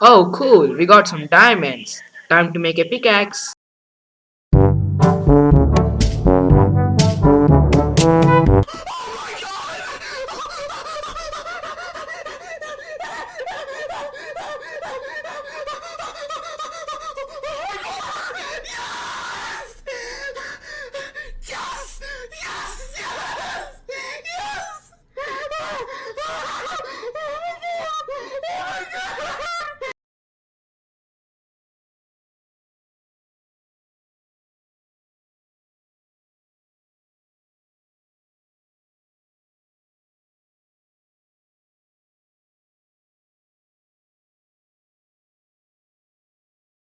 Oh, cool, we got some diamonds. Time to make a pickaxe.